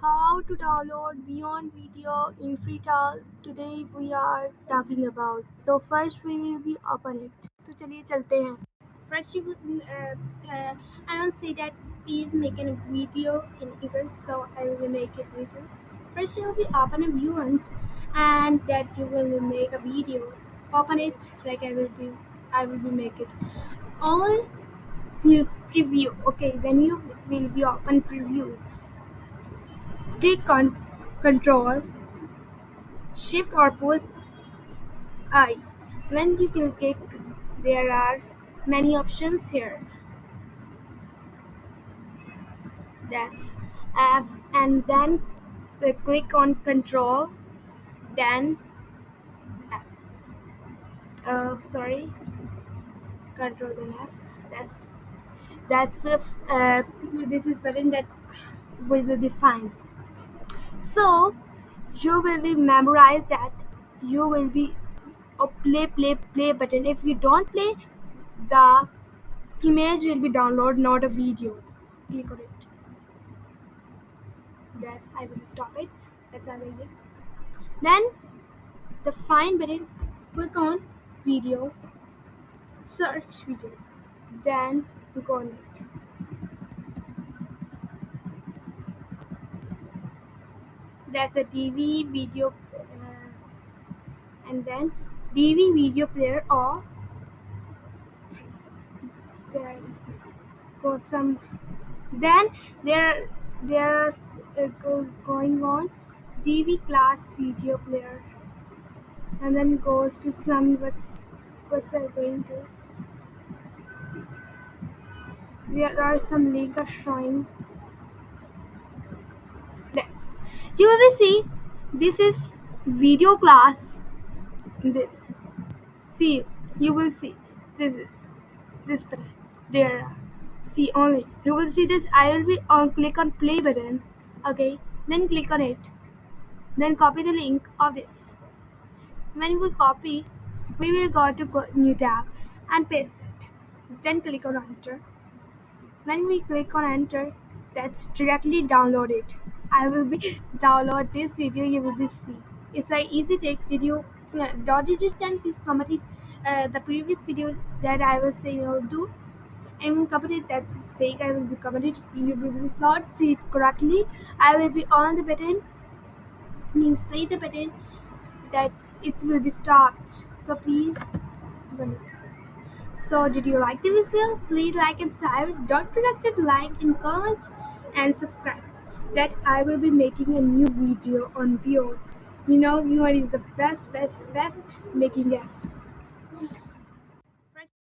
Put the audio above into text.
how to download Vyond video in freetal. Today we are talking about so first we will be open it. to chaliye chalte hain first you uh, uh, i don't say that please make a video in english so i will make it video first you will be open a Vyond and that you will make a video. Open it like i will be i will be make it. All use preview okay when you will be open preview. Click on Control Shift or push I. When you click, there are many options here. That's F, and then click on Control, then F. Uh, sorry, Control then F. That's that's uh, this is button that will be defined. So you will be memorized that you will be a play play play button. If you don't play, the image will be download, not a video. Click on it. That's I will stop it. That's I will. Then the find button. Click on video. Search video. Then click on it. That's a DV video uh, and then DV video player or goes some then there there uh, go, going on DV class video player and then goes to some what's what's I going to there are some links showing let's. You will see this is video class. This. See you will see. This is. This there. See only. You will see this. I will be on click on play button. Okay? Then click on it. Then copy the link of this. When we copy we will go to go new tab and paste it. Then click on enter. When we click on enter that's directly download it I will be download this video you will be see. It's very easy trick. Did you don't understand this comment uh, the previous video that I will say you know do? And comment it that's fake I will be comment you will not see it correctly. I will be on the button means play the button that it will be stopped. So please so did you like the video? Please like and subscribe. Don't forget to like and comments and subscribe that I will be making a new video on Viewer. You know, Viewer is the best, best, best making app.